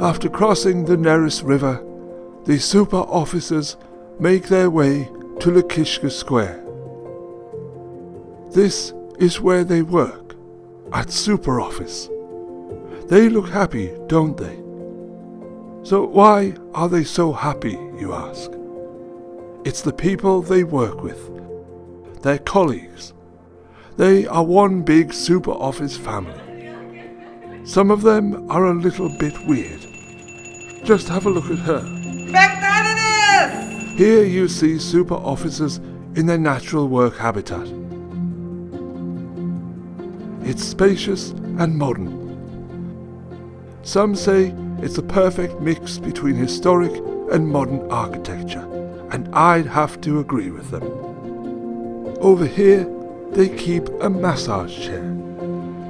After crossing the Neris River, the super officers make their way to Lakishka Square. This is where they work, at Super Office. They look happy, don't they? So why are they so happy, you ask? It's the people they work with, their colleagues. They are one big Super Office family. Some of them are a little bit weird. Just have a look at her. Here you see super officers in their natural work habitat. It's spacious and modern. Some say it's a perfect mix between historic and modern architecture, and I'd have to agree with them. Over here, they keep a massage chair.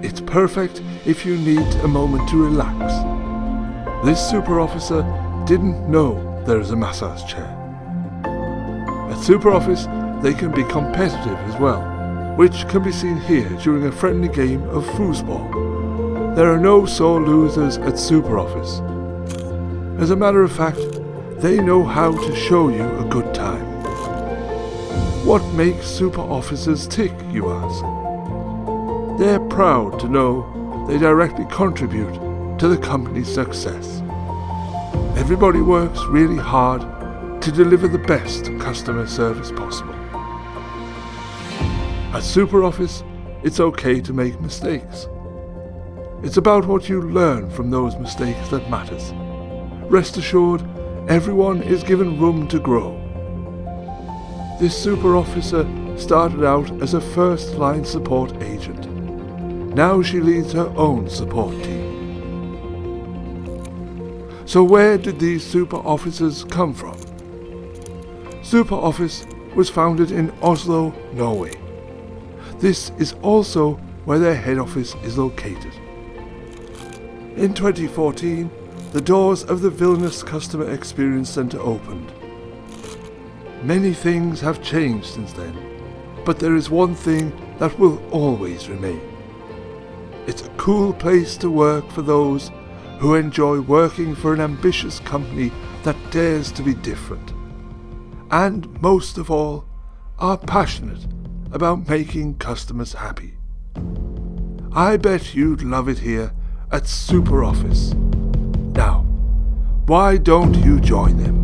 It's perfect if you need a moment to relax. This super officer didn't know there is a massage chair. At Super Office, they can be competitive as well, which can be seen here during a friendly game of foosball. There are no sore losers at Super Office. As a matter of fact, they know how to show you a good time. What makes super officers tick, you ask? They're proud to know they directly contribute to the company's success. Everybody works really hard to deliver the best customer service possible. At SuperOffice, it's okay to make mistakes. It's about what you learn from those mistakes that matters. Rest assured, everyone is given room to grow. This super officer started out as a first line support agent. Now she leads her own support team. So where did these super officers come from? Super Office was founded in Oslo, Norway. This is also where their head office is located. In 2014, the doors of the Vilnius Customer Experience Center opened. Many things have changed since then, but there is one thing that will always remain. It's a cool place to work for those who enjoy working for an ambitious company that dares to be different. And most of all, are passionate about making customers happy. I bet you'd love it here at Super Office. Now, why don't you join them?